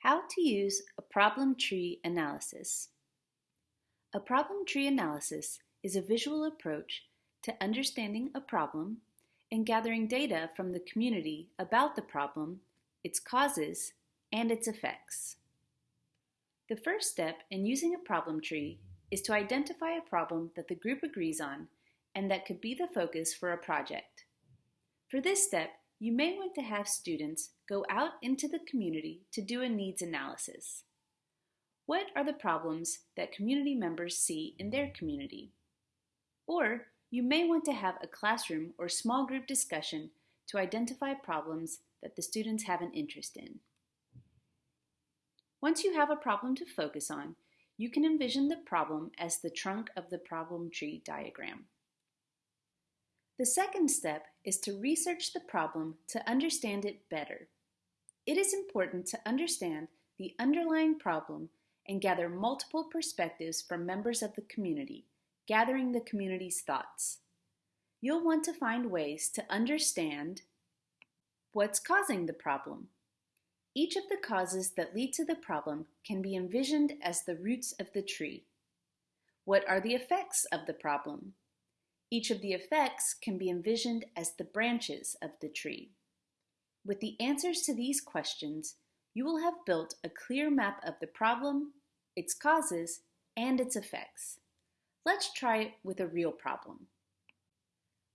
How to use a problem tree analysis. A problem tree analysis is a visual approach to understanding a problem and gathering data from the community about the problem, its causes, and its effects. The first step in using a problem tree is to identify a problem that the group agrees on and that could be the focus for a project. For this step, you may want to have students go out into the community to do a needs analysis. What are the problems that community members see in their community? Or you may want to have a classroom or small group discussion to identify problems that the students have an interest in. Once you have a problem to focus on, you can envision the problem as the trunk of the problem tree diagram. The second step is to research the problem to understand it better. It is important to understand the underlying problem and gather multiple perspectives from members of the community, gathering the community's thoughts. You'll want to find ways to understand what's causing the problem. Each of the causes that lead to the problem can be envisioned as the roots of the tree. What are the effects of the problem? Each of the effects can be envisioned as the branches of the tree. With the answers to these questions, you will have built a clear map of the problem, its causes, and its effects. Let's try it with a real problem.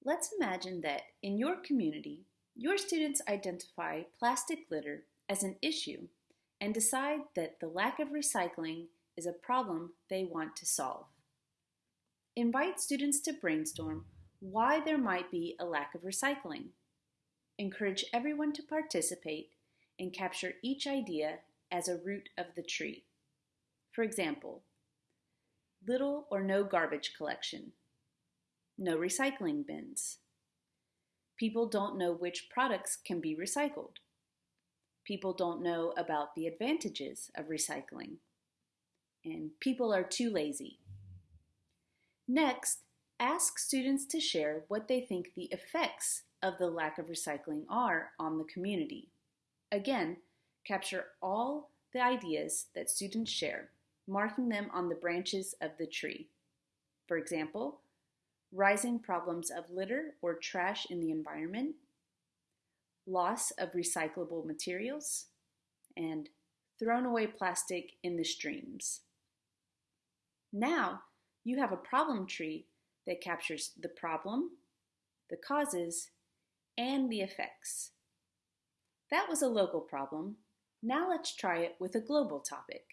Let's imagine that in your community, your students identify plastic litter as an issue and decide that the lack of recycling is a problem they want to solve. Invite students to brainstorm why there might be a lack of recycling. Encourage everyone to participate and capture each idea as a root of the tree. For example, little or no garbage collection, no recycling bins. People don't know which products can be recycled. People don't know about the advantages of recycling. And people are too lazy. Next, ask students to share what they think the effects of the lack of recycling are on the community. Again, capture all the ideas that students share, marking them on the branches of the tree. For example, rising problems of litter or trash in the environment, loss of recyclable materials, and thrown away plastic in the streams. Now, you have a problem tree that captures the problem, the causes, and the effects. That was a local problem. Now let's try it with a global topic.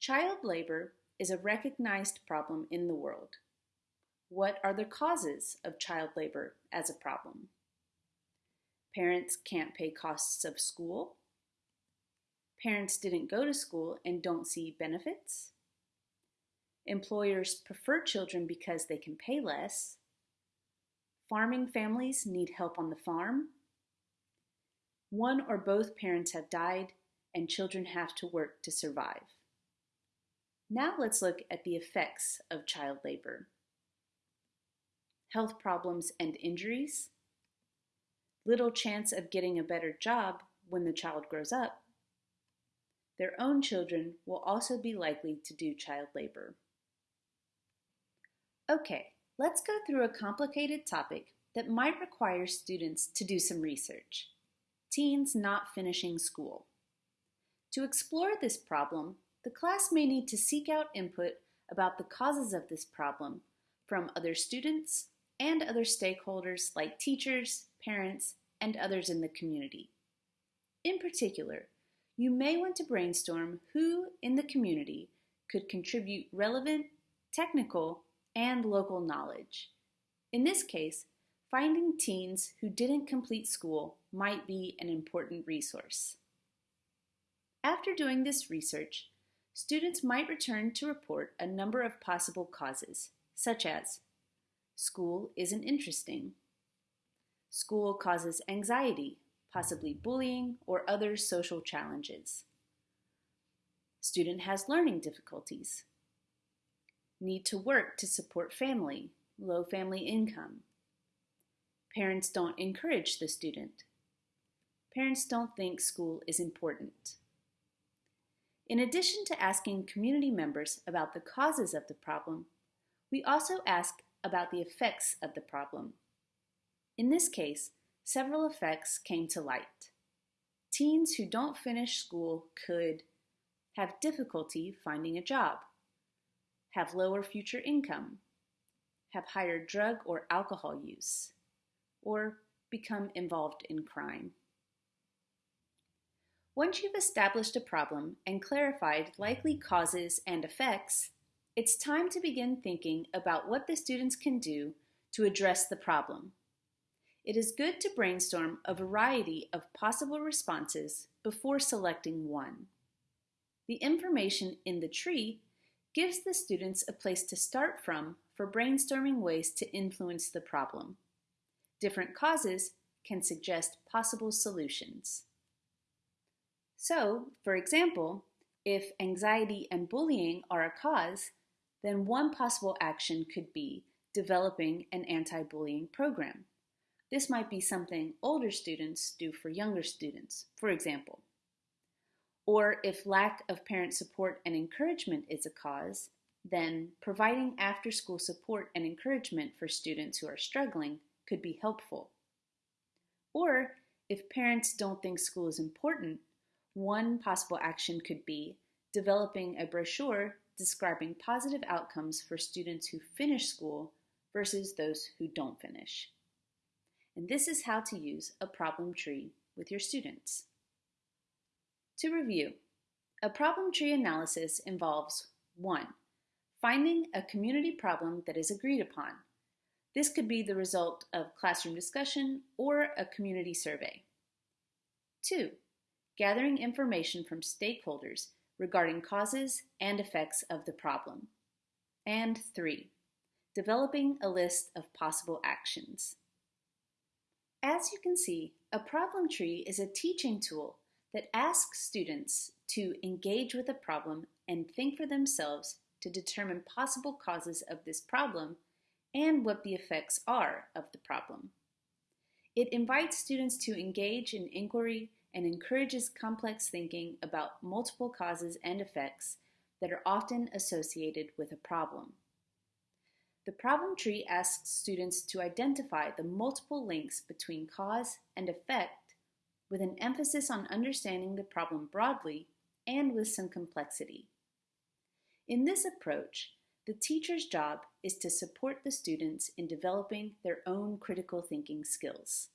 Child labor is a recognized problem in the world. What are the causes of child labor as a problem? Parents can't pay costs of school. Parents didn't go to school and don't see benefits. Employers prefer children because they can pay less. Farming families need help on the farm. One or both parents have died, and children have to work to survive. Now let's look at the effects of child labor. Health problems and injuries. Little chance of getting a better job when the child grows up. Their own children will also be likely to do child labor. Okay, let's go through a complicated topic that might require students to do some research. Teens not finishing school. To explore this problem, the class may need to seek out input about the causes of this problem from other students and other stakeholders like teachers, parents, and others in the community. In particular, you may want to brainstorm who in the community could contribute relevant, technical, and local knowledge. In this case, finding teens who didn't complete school might be an important resource. After doing this research, students might return to report a number of possible causes, such as school isn't interesting, school causes anxiety, possibly bullying or other social challenges, student has learning difficulties, need to work to support family, low family income. Parents don't encourage the student. parents don't think school is important. In addition to asking community members about the causes of the problem, we also ask about the effects of the problem. In this case, several effects came to light. Teens who don't finish school could have difficulty finding a job, have lower future income, have higher drug or alcohol use, or become involved in crime. Once you've established a problem and clarified likely causes and effects, it's time to begin thinking about what the students can do to address the problem. It is good to brainstorm a variety of possible responses before selecting one. The information in the tree gives the students a place to start from for brainstorming ways to influence the problem. Different causes can suggest possible solutions. So, for example, if anxiety and bullying are a cause, then one possible action could be developing an anti-bullying program. This might be something older students do for younger students, for example. Or if lack of parent support and encouragement is a cause, then providing after-school support and encouragement for students who are struggling could be helpful. Or if parents don't think school is important, one possible action could be developing a brochure describing positive outcomes for students who finish school versus those who don't finish. And this is how to use a problem tree with your students. To review, a problem tree analysis involves 1. Finding a community problem that is agreed upon. This could be the result of classroom discussion or a community survey. 2 gathering information from stakeholders regarding causes and effects of the problem. And three, developing a list of possible actions. As you can see, a problem tree is a teaching tool that asks students to engage with a problem and think for themselves to determine possible causes of this problem and what the effects are of the problem. It invites students to engage in inquiry and encourages complex thinking about multiple causes and effects that are often associated with a problem. The problem tree asks students to identify the multiple links between cause and effect with an emphasis on understanding the problem broadly and with some complexity. In this approach, the teacher's job is to support the students in developing their own critical thinking skills.